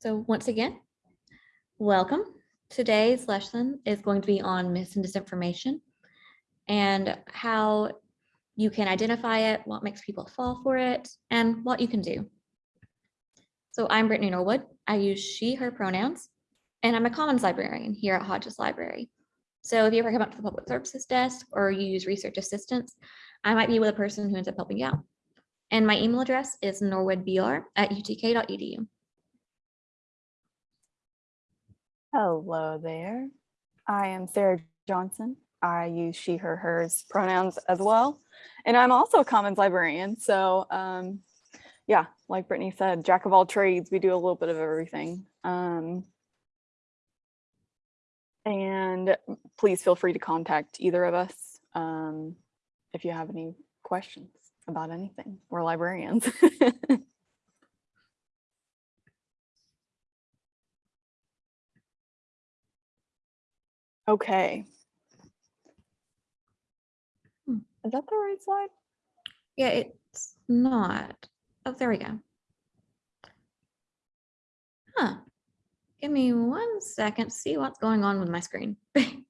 So once again, welcome. Today's lesson is going to be on mis and disinformation and how you can identify it, what makes people fall for it, and what you can do. So I'm Brittany Norwood. I use she, her pronouns, and I'm a commons librarian here at Hodges Library. So if you ever come up to the public services desk or you use research assistance, I might be with a person who ends up helping you out. And my email address is norwoodbr at utk.edu. Hello there. I am Sarah Johnson. I use she, her, hers pronouns as well. And I'm also a commons librarian. So um, yeah, like Brittany said, jack of all trades, we do a little bit of everything. Um, and please feel free to contact either of us um, if you have any questions about anything. We're librarians. Okay. Hmm. Is that the right slide? Yeah, it's not. Oh, there we go. Huh. Give me one second, see what's going on with my screen.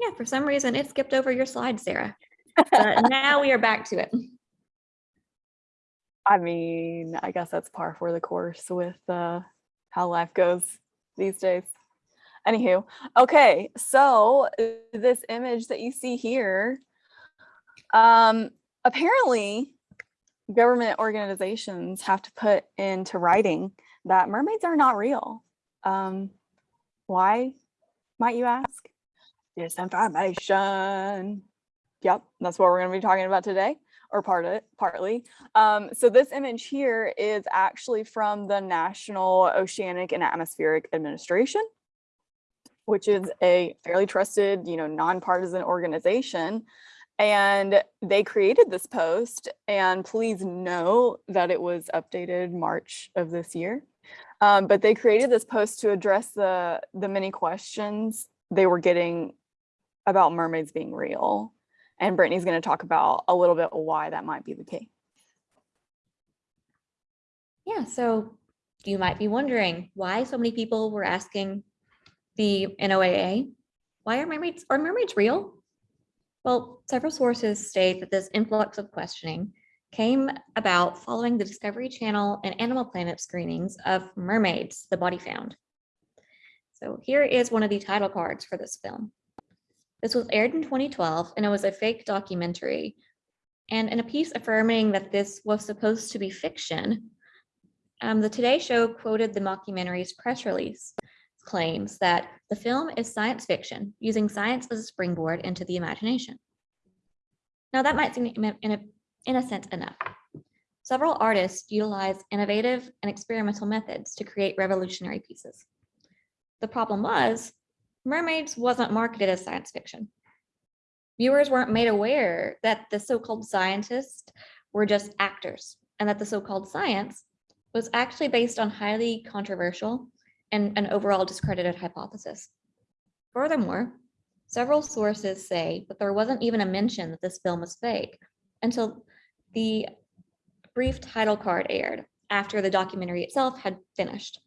Yeah, for some reason it skipped over your slide, Sarah. But now we are back to it. I mean, I guess that's par for the course with uh, how life goes these days. Anywho, okay, so this image that you see here, um, apparently government organizations have to put into writing that mermaids are not real. Um, why, might you ask? Disinformation. Yep, that's what we're going to be talking about today or part of it, partly. Um, so this image here is actually from the National Oceanic and Atmospheric Administration, which is a fairly trusted, you know, nonpartisan organization. And they created this post and please know that it was updated March of this year. Um, but they created this post to address the, the many questions they were getting about mermaids being real. And Brittany's going to talk about a little bit why that might be the case. Yeah, so you might be wondering why so many people were asking the NOAA, why are mermaids, are mermaids real? Well, several sources state that this influx of questioning came about following the Discovery Channel and Animal Planet screenings of mermaids, the body found. So here is one of the title cards for this film. This was aired in 2012 and it was a fake documentary. And in a piece affirming that this was supposed to be fiction, um, the Today Show quoted the mockumentary's press release claims that the film is science fiction, using science as a springboard into the imagination. Now that might seem in a, in a sense enough. Several artists utilize innovative and experimental methods to create revolutionary pieces. The problem was Mermaids wasn't marketed as science fiction. Viewers weren't made aware that the so-called scientists were just actors and that the so-called science was actually based on highly controversial and an overall discredited hypothesis. Furthermore, several sources say that there wasn't even a mention that this film was fake until the brief title card aired after the documentary itself had finished.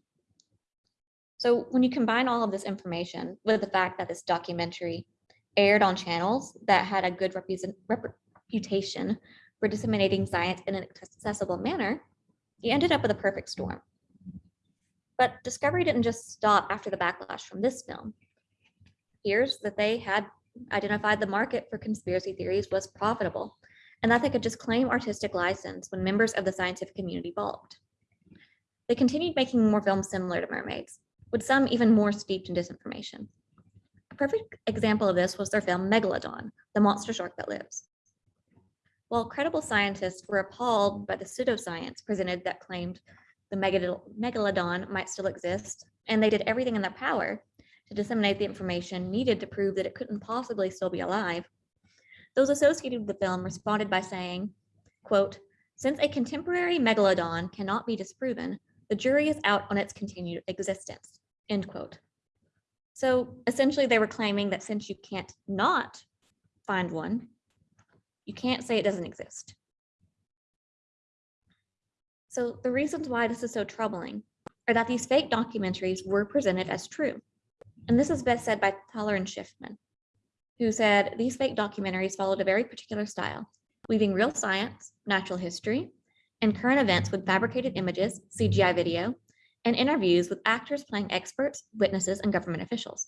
So when you combine all of this information with the fact that this documentary aired on channels that had a good reputation for disseminating science in an accessible manner, you ended up with a perfect storm. But Discovery didn't just stop after the backlash from this film. Here's that they had identified the market for conspiracy theories was profitable and that they could just claim artistic license when members of the scientific community balked. They continued making more films similar to mermaids, with some even more steeped in disinformation. A perfect example of this was their film Megalodon, the monster shark that lives. While credible scientists were appalled by the pseudoscience presented that claimed the megalodon might still exist, and they did everything in their power to disseminate the information needed to prove that it couldn't possibly still be alive, those associated with the film responded by saying, quote, since a contemporary megalodon cannot be disproven, the jury is out on its continued existence end quote. So essentially they were claiming that since you can't not find one, you can't say it doesn't exist. So the reasons why this is so troubling are that these fake documentaries were presented as true. And this is best said by Thaler and Shiffman, who said these fake documentaries followed a very particular style, weaving real science, natural history, and current events with fabricated images, CGI video, and interviews with actors playing experts, witnesses, and government officials.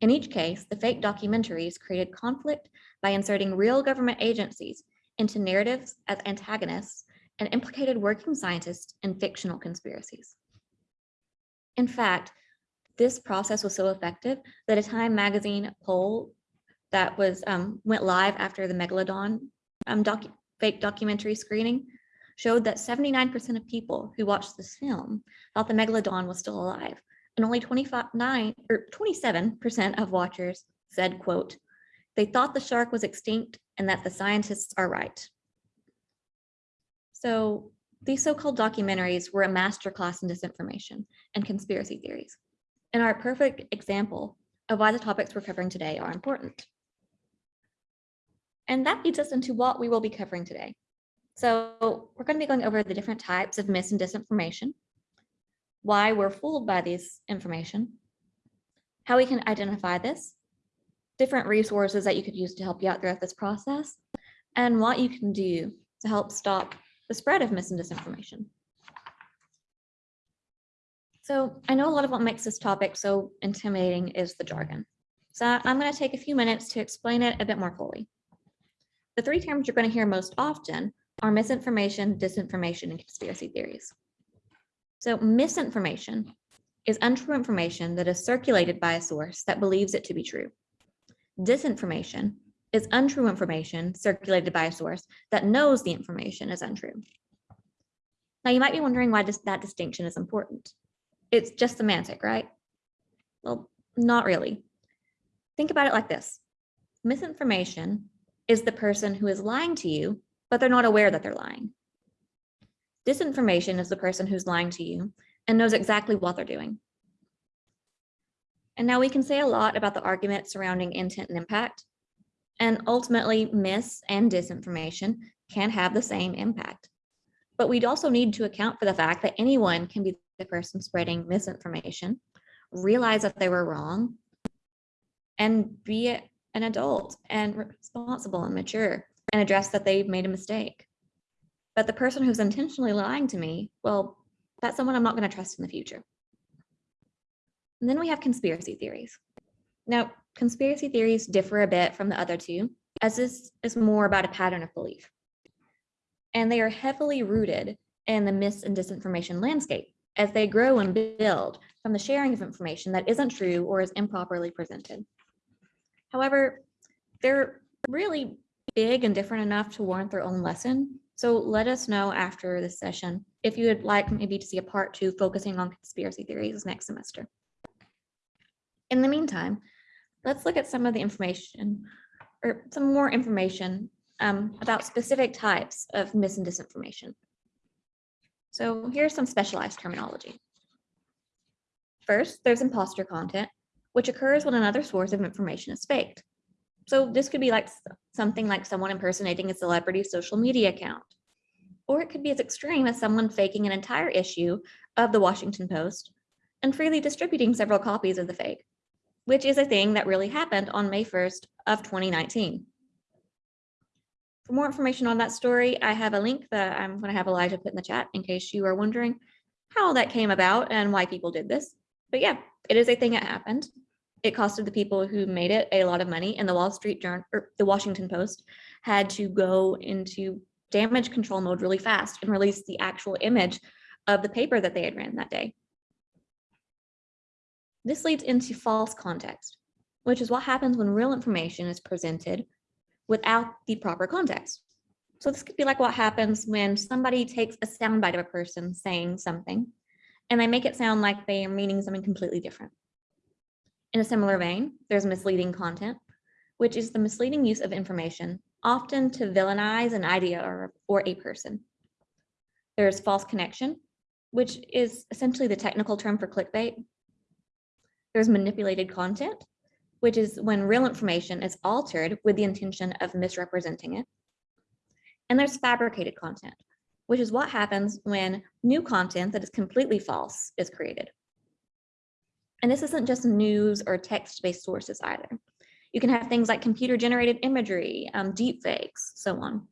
In each case, the fake documentaries created conflict by inserting real government agencies into narratives as antagonists and implicated working scientists in fictional conspiracies. In fact, this process was so effective that a Time magazine poll that was um, went live after the Megalodon um, docu fake documentary screening showed that 79% of people who watched this film thought the Megalodon was still alive, and only 25, nine, er, or 27% of watchers said, quote, they thought the shark was extinct and that the scientists are right. So these so-called documentaries were a masterclass in disinformation and conspiracy theories, and are a perfect example of why the topics we're covering today are important. And that leads us into what we will be covering today. So we're going to be going over the different types of mis and disinformation, why we're fooled by this information, how we can identify this, different resources that you could use to help you out throughout this process, and what you can do to help stop the spread of mis and disinformation. So I know a lot of what makes this topic so intimidating is the jargon. So I'm going to take a few minutes to explain it a bit more fully. The three terms you're going to hear most often are misinformation, disinformation, and conspiracy theories. So misinformation is untrue information that is circulated by a source that believes it to be true. Disinformation is untrue information circulated by a source that knows the information is untrue. Now you might be wondering why that distinction is important. It's just semantic, right? Well, not really. Think about it like this. Misinformation is the person who is lying to you, but they're not aware that they're lying. Disinformation is the person who's lying to you and knows exactly what they're doing. And now we can say a lot about the argument surrounding intent and impact, and ultimately mis and disinformation can have the same impact. But we'd also need to account for the fact that anyone can be the person spreading misinformation, realize that they were wrong, and be an adult and responsible and mature and address that they made a mistake. But the person who's intentionally lying to me, well, that's someone I'm not going to trust in the future. And then we have conspiracy theories. Now, conspiracy theories differ a bit from the other two, as this is more about a pattern of belief. And they are heavily rooted in the mis and disinformation landscape as they grow and build from the sharing of information that isn't true or is improperly presented. However, they're really big and different enough to warrant their own lesson. So let us know after this session if you would like maybe to see a part two focusing on conspiracy theories next semester. In the meantime, let's look at some of the information or some more information um, about specific types of mis and disinformation. So here's some specialized terminology. First, there's imposter content, which occurs when another source of information is faked. So this could be like something like someone impersonating a celebrity social media account. Or it could be as extreme as someone faking an entire issue of the Washington Post and freely distributing several copies of the fake, which is a thing that really happened on May 1st of 2019. For more information on that story, I have a link that I'm going to have Elijah put in the chat in case you are wondering how that came about and why people did this. But yeah, it is a thing that happened. It costed the people who made it a lot of money and the Wall Street Journal or the Washington Post had to go into damage control mode really fast and release the actual image of the paper that they had ran that day. This leads into false context, which is what happens when real information is presented without the proper context. So this could be like what happens when somebody takes a soundbite of a person saying something and they make it sound like they are meaning something completely different. In a similar vein, there's misleading content, which is the misleading use of information, often to villainize an idea or, or a person. There's false connection, which is essentially the technical term for clickbait. There's manipulated content, which is when real information is altered with the intention of misrepresenting it. And there's fabricated content, which is what happens when new content that is completely false is created. And this isn't just news or text-based sources either. You can have things like computer-generated imagery, um, deep fakes, so on.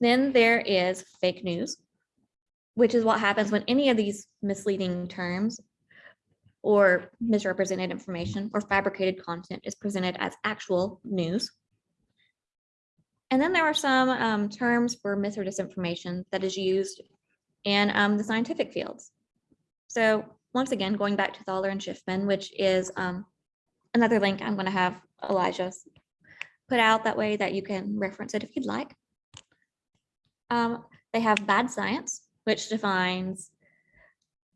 Then there is fake news, which is what happens when any of these misleading terms or misrepresented information or fabricated content is presented as actual news. And then there are some um, terms for mis or disinformation that is used in um, the scientific fields. So once again, going back to Thaler and Shiffman, which is um, another link I'm going to have Elijah put out that way that you can reference it if you'd like. Um, they have bad science, which defines,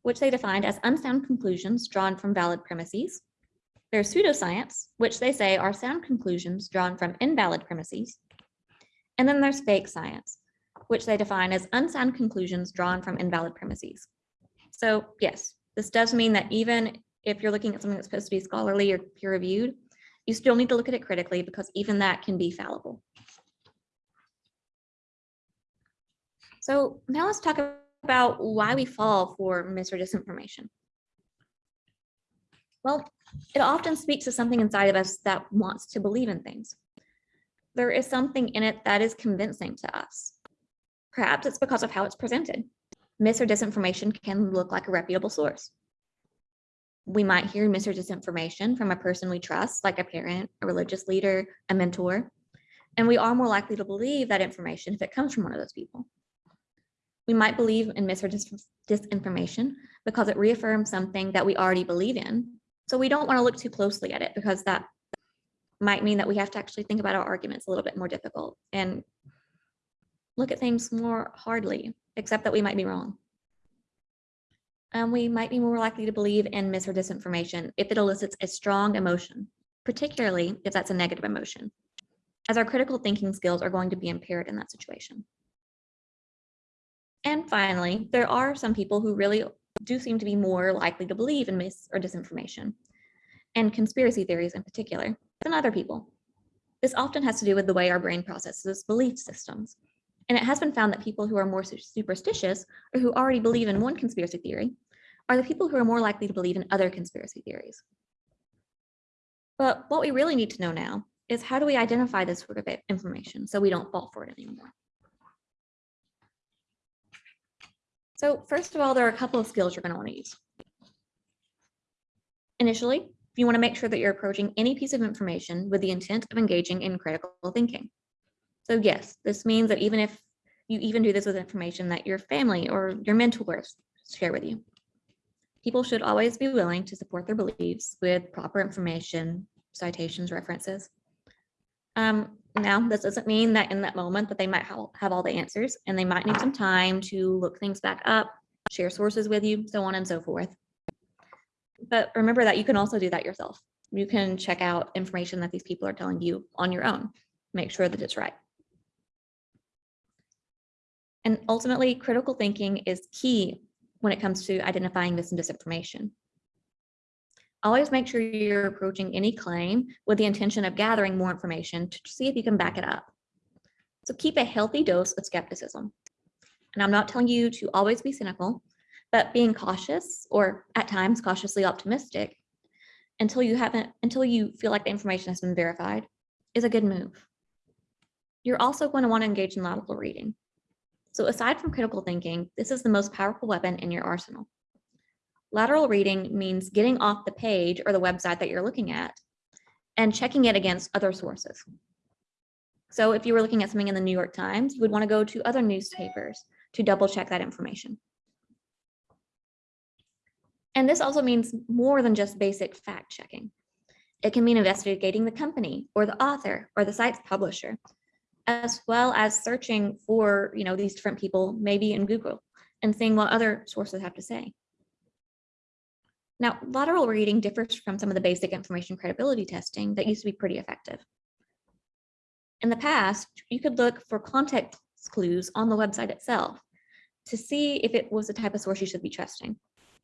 which they defined as unsound conclusions drawn from valid premises. There's pseudoscience, which they say are sound conclusions drawn from invalid premises. And then there's fake science, which they define as unsound conclusions drawn from invalid premises. So yes, this does mean that even if you're looking at something that's supposed to be scholarly or peer reviewed, you still need to look at it critically because even that can be fallible. So now let's talk about why we fall for mis or disinformation. Well, it often speaks to something inside of us that wants to believe in things. There is something in it that is convincing to us. Perhaps it's because of how it's presented. Mis or disinformation can look like a reputable source. We might hear mis or disinformation from a person we trust, like a parent, a religious leader, a mentor, and we are more likely to believe that information if it comes from one of those people. We might believe in mis or dis disinformation because it reaffirms something that we already believe in. So we don't want to look too closely at it because that might mean that we have to actually think about our arguments a little bit more difficult and look at things more hardly, except that we might be wrong. And we might be more likely to believe in mis or disinformation if it elicits a strong emotion, particularly if that's a negative emotion, as our critical thinking skills are going to be impaired in that situation. And finally, there are some people who really do seem to be more likely to believe in mis or disinformation, and conspiracy theories in particular, than other people. This often has to do with the way our brain processes belief systems. And it has been found that people who are more superstitious or who already believe in one conspiracy theory are the people who are more likely to believe in other conspiracy theories. But what we really need to know now is how do we identify this sort of information so we don't fall for it anymore? So first of all, there are a couple of skills you're going to want to use. Initially, you want to make sure that you're approaching any piece of information with the intent of engaging in critical thinking. So yes, this means that even if you even do this with information that your family or your mentors share with you, people should always be willing to support their beliefs with proper information, citations, references. Um, now, this doesn't mean that in that moment that they might ha- have all the answers and they might need some time to look things back up, share sources with you, so on and so forth. But remember that you can also do that yourself. You can check out information that these people are telling you on your own, make sure that it's right. And ultimately, critical thinking is key when it comes to identifying this and disinformation. Always make sure you're approaching any claim with the intention of gathering more information to see if you can back it up. So keep a healthy dose of skepticism. And I'm not telling you to always be cynical, but being cautious or at times cautiously optimistic until you haven't until you feel like the information has been verified is a good move. You're also going to want to engage in lateral reading. So aside from critical thinking, this is the most powerful weapon in your arsenal. Lateral reading means getting off the page or the website that you're looking at and checking it against other sources. So if you were looking at something in the New York Times, you would want to go to other newspapers to double check that information. And this also means more than just basic fact checking. It can mean investigating the company or the author or the site's publisher, as well as searching for you know, these different people, maybe in Google, and seeing what other sources have to say. Now, lateral reading differs from some of the basic information credibility testing that used to be pretty effective. In the past, you could look for context clues on the website itself to see if it was the type of source you should be trusting.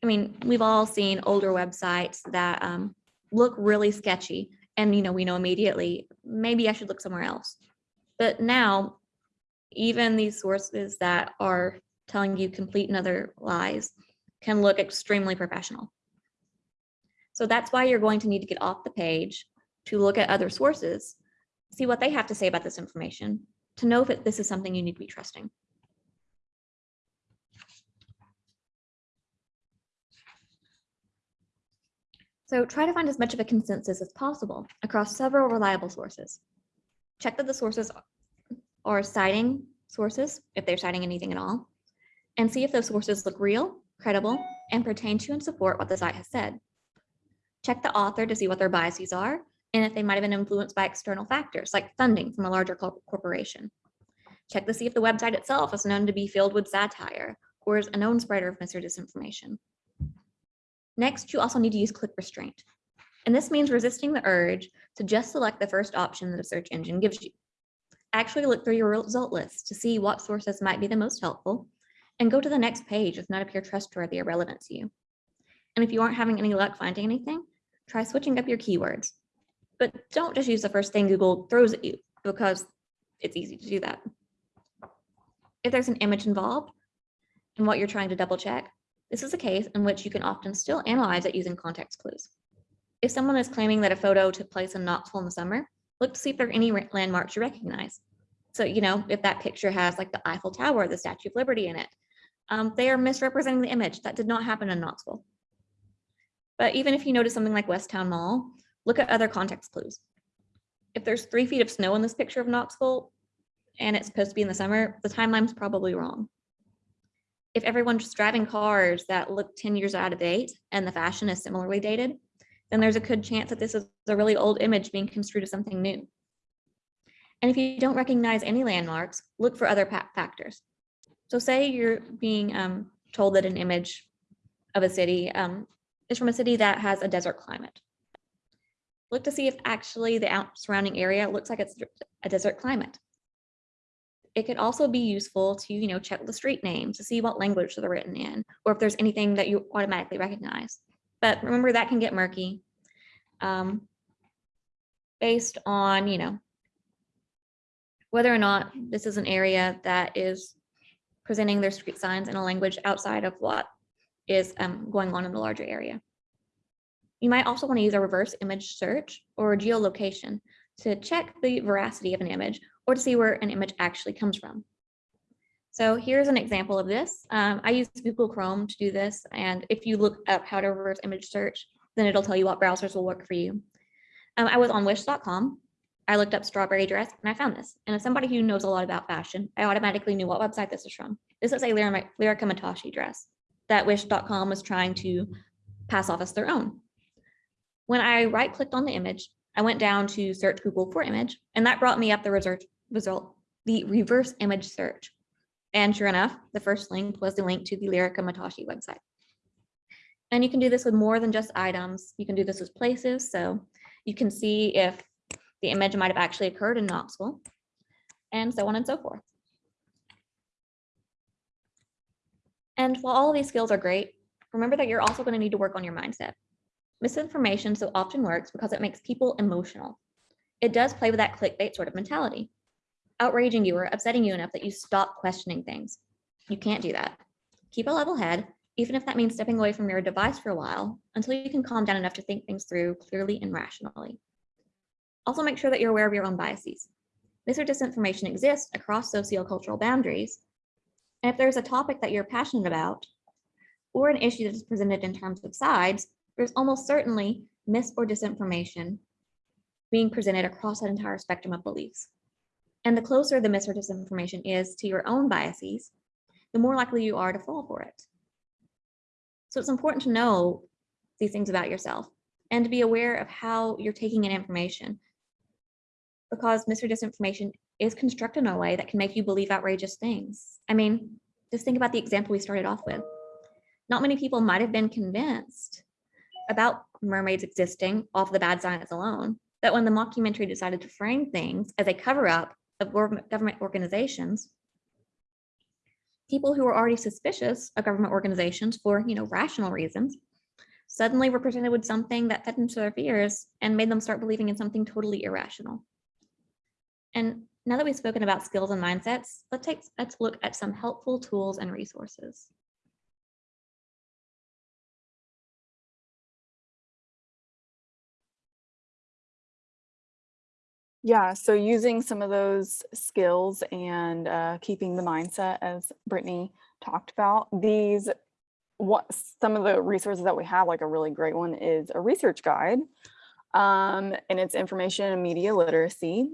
I mean, we've all seen older websites that um, look really sketchy and, you know, we know immediately, maybe I should look somewhere else. But now even these sources that are telling you complete and other lies can look extremely professional. So that's why you're going to need to get off the page to look at other sources, see what they have to say about this information, to know if it- this is something you need to be trusting. So try to find as much of a consensus as possible across several reliable sources. Check that the sources are citing sources, if they're citing anything at all, and see if those sources look real, credible, and pertain to and support what the site has said. Check the author to see what their biases are and if they might have been influenced by external factors like funding from a larger corporation. Check to see if the website itself is known to be filled with satire or is a known spreader of mis or disinformation. Next, you also need to use click restraint. And this means resisting the urge to just select the first option that a search engine gives you. Actually look through your result list to see what sources might be the most helpful and go to the next page if none appear trustworthy or relevant to you. And if you aren't having any luck finding anything, try switching up your keywords. But don't just use the first thing Google throws at you because it's easy to do that. If there's an image involved in what you're trying to double check, this is a case in which you can often still analyze it using context clues. If someone is claiming that a photo took place in Knoxville in the summer, look to see if there are any landmarks you recognize. So, you know, if that picture has like the Eiffel Tower, the Statue of Liberty in it, um, they are misrepresenting the image. That did not happen in Knoxville. But even if you notice something like West Town Mall, look at other context clues. If there's three feet of snow in this picture of Knoxville and it's supposed to be in the summer, the timeline's probably wrong. If everyone's driving cars that look 10 years out of date and the fashion is similarly dated, then there's a good chance that this is a really old image being construed as something new. And if you don't recognize any landmarks, look for other factors. So say you're being um, told that an image of a city um, is from a city that has a desert climate. Look to see if actually the surrounding area looks like it's a desert climate. It could also be useful to, you know, check the street names to see what language they're written in, or if there's anything that you automatically recognize. But remember that can get murky. um, Based on, you know, whether or not this is an area that is presenting their street signs in a language outside of what is um, going on in the larger area. You might also want to use a reverse image search or geolocation to check the veracity of an image or to see where an image actually comes from. So here's an example of this. Um, I use Google Chrome to do this. And if you look up how to reverse image search, then it'll tell you what browsers will work for you. Um, I was on wish.com. I looked up strawberry dress and I found this. And as somebody who knows a lot about fashion, I automatically knew what website this is from. This is a Lirika Matoshi dress that wish.com was trying to pass off as their own. When I right clicked on the image, I went down to search Google for image, and that brought me up the result, the reverse image search. And sure enough, the first link was the link to the Lirika Matoshi website. And you can do this with more than just items. You can do this with places. So you can see if the image might have actually occurred in Knoxville and so on and so forth. And while all of these skills are great, remember that you're also going to need to work on your mindset. Misinformation so often works because it makes people emotional. It does play with that clickbait sort of mentality, outraging you or upsetting you enough that you stop questioning things. You can't do that. Keep a level head, even if that means stepping away from your device for a while until you can calm down enough to think things through clearly and rationally. Also make sure that you're aware of your own biases. Mis or disinformation exists across sociocultural boundaries. And if there's a topic that you're passionate about, or an issue that is presented in terms of sides, there's almost certainly mis or disinformation being presented across that entire spectrum of beliefs. And the closer the mis or disinformation is to your own biases, the more likely you are to fall for it. So it's important to know these things about yourself and to be aware of how you're taking in information because mis or disinformation is constructed in a way that can make you believe outrageous things. I mean, just think about the example we started off with. Not many people might have been convinced about mermaids existing off the bad science alone, that when the mockumentary decided to frame things as a cover up of government organizations, people who were already suspicious of government organizations for, you know, rational reasons, suddenly were presented with something that fed into their fears and made them start believing in something totally irrational. And now that we've spoken about skills and mindsets, let's take, let's look at some helpful tools and resources. Yeah, so using some of those skills and uh, keeping the mindset, as Brittany talked about, these what some of the resources that we have, like a really great one is a research guide, um, and it's information and media literacy.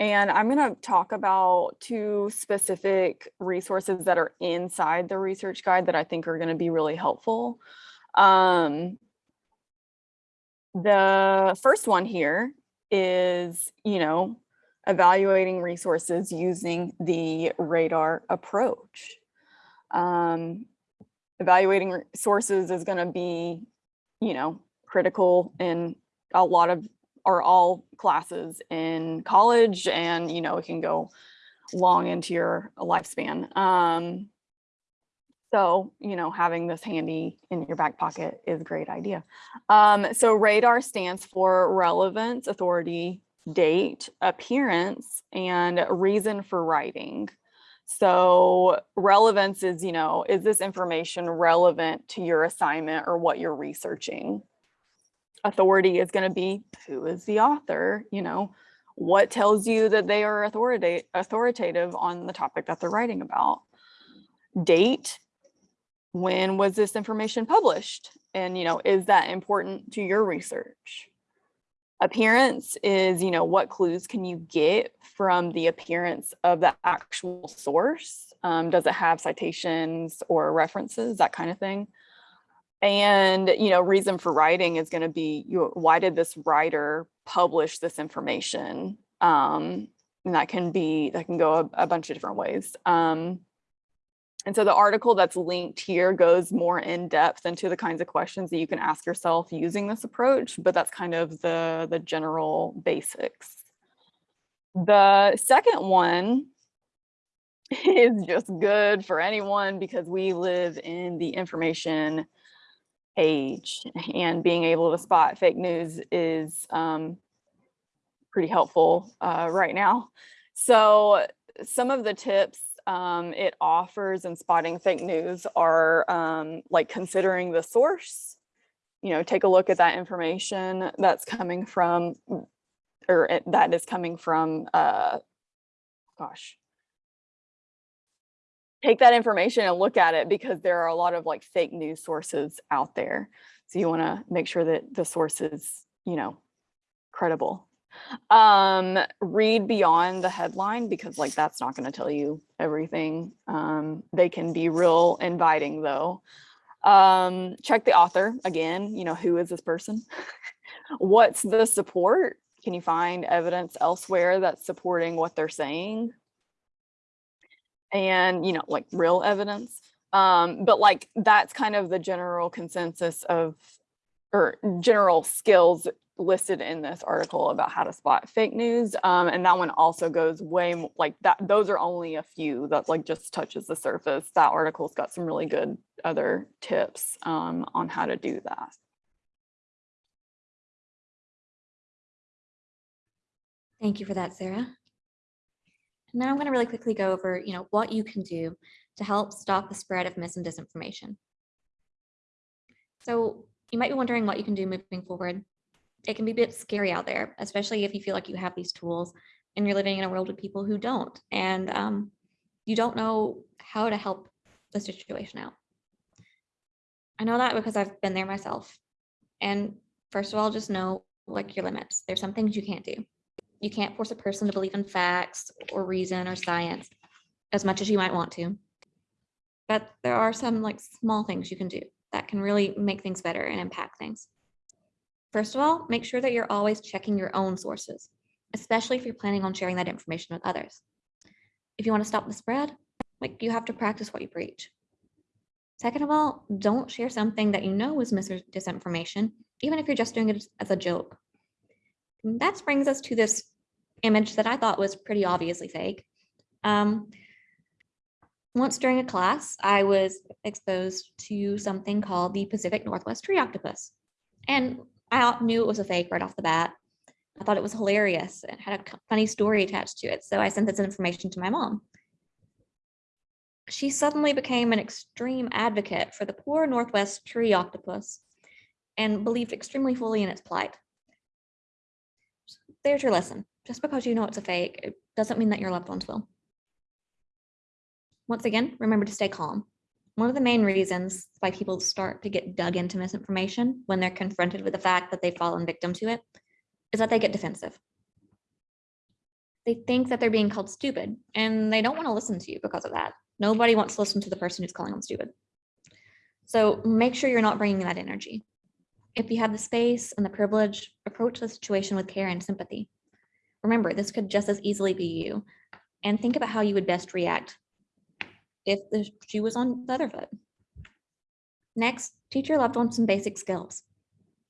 And I'm going to talk about two specific resources that are inside the research guide that I think are going to be really helpful. Um, the first one here is, you know, evaluating resources using the radar approach. Um, evaluating sources is going to be, you know, critical in a lot of or all classes in college and, you know, it can go long into your lifespan. Um, so, you know, having this handy in your back pocket is a great idea. Um, so radar stands for relevance, authority, date, appearance, and reason for writing. So relevance is, you know, is this information relevant to your assignment or what you're researching? Authority is going to be who is the author, you know, what tells you that they are authoritative authoritative on the topic that they're writing about. Date when was this information published? And, you know, is that important to your research? Appearance is, you know, what clues can you get from the appearance of the actual source? Um, does it have citations or references, that kind of thing? And, you know, reason for writing is going to be, you know, why did this writer publish this information? Um, and that can be, that can go a, a bunch of different ways. Um, and so the article that's linked here goes more in depth into the kinds of questions that you can ask yourself using this approach, but that's kind of the, the general basics. The second one is just good for anyone because we live in the information age and being able to spot fake news is um, pretty helpful uh, right now. So some of the tips um, it offers in spotting fake news are um, like considering the source, you know, take a look at that information that's coming from, or it, that is coming from, uh, gosh, take that information and look at it because there are a lot of like fake news sources out there. So you want to make sure that the source is, you know, credible. Um, read beyond the headline because like that's not going to tell you everything. Um, they can be real inviting though. Um, check the author again, you know, who is this person? What's the support? Can you find evidence elsewhere that's supporting what they're saying? And, you know, like real evidence. Um, but like that's kind of the general consensus of or general skills listed in this article about how to spot fake news. Um, and that one also goes way mo- like that. Those are only a few that like just touches the surface. That article's got some really good other tips um, on how to do that. Thank you for that, Sarah. And now I'm going to really quickly go over, you know, what you can do to help stop the spread of mis and disinformation. So you might be wondering what you can do moving forward. It can be a bit scary out there, especially if you feel like you have these tools and you're living in a world with people who don't, and um, you don't know how to help the situation out. I know that because I've been there myself. And first of all, just know like your limits. There's some things you can't do. You can't force a person to believe in facts or reason or science as much as you might want to. But there are some like small things you can do that can really make things better and impact things. First of all, make sure that you're always checking your own sources, especially if you're planning on sharing that information with others. If you want to stop the spread, like you have to practice what you preach. Second of all, don't share something that you know is mis disinformation, even if you're just doing it as a joke. And that brings us to this image that I thought was pretty obviously fake. Um, once during a class, I was exposed to something called the Pacific Northwest tree octopus. And I knew it was a fake right off the bat. I thought it was hilarious. It had a funny story attached to it. So I sent this information to my mom. She suddenly became an extreme advocate for the poor Northwest tree octopus and believed extremely fully in its plight. There's your lesson. Just because you know it's a fake, it doesn't mean that your loved ones will. Once again, remember to stay calm. One of the main reasons why people start to get dug into misinformation when they're confronted with the fact that they've fallen victim to it is that they get defensive. They think that they're being called stupid and they don't want to listen to you because of that. Nobody wants to listen to the person who's calling them stupid. So make sure you're not bringing that energy. If you have the space and the privilege, approach the situation with care and sympathy. Remember, this could just as easily be you. And think about how you would best react if the shoe was on the other foot. Next, teach your loved one some basic skills.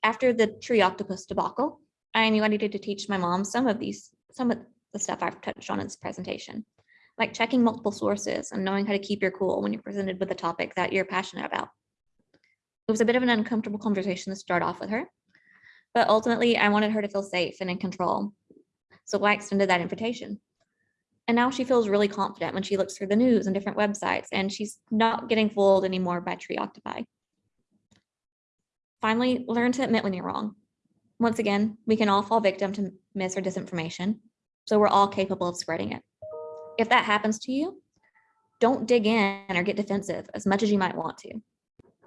After the tree octopus debacle, I knew I needed to teach my mom some of these, some of the stuff I've touched on in this presentation, like checking multiple sources and knowing how to keep your cool when you're presented with a topic that you're passionate about. It was a bit of an uncomfortable conversation to start off with her, but ultimately I wanted her to feel safe and in control. So I extended that invitation. And now she feels really confident when she looks through the news and different websites, and she's not getting fooled anymore by tree octopi. Finally, learn to admit when you're wrong. Once again, we can all fall victim to mis or disinformation, so we're all capable of spreading it. If that happens to you, don't dig in or get defensive as much as you might want to.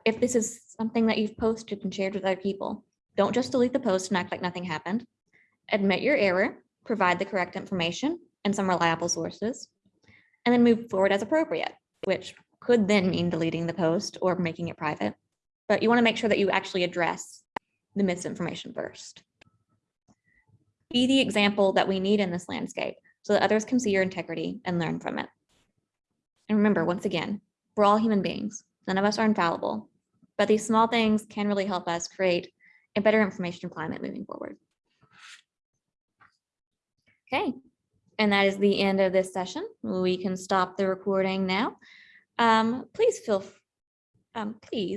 If this is something that you've posted and shared with other people, don't just delete the post and act like nothing happened. Admit your error, provide the correct information and some reliable sources, and then move forward as appropriate, which could then mean deleting the post or making it private. But you want to make sure that you actually address the misinformation first. Be the example that we need in this landscape so that others can see your integrity and learn from it. And remember, once again, we're all human beings. None of us are infallible, but these small things can really help us create a better information climate moving forward. Okay, and that is the end of this session. We can stop the recording now. Um, please feel, um, please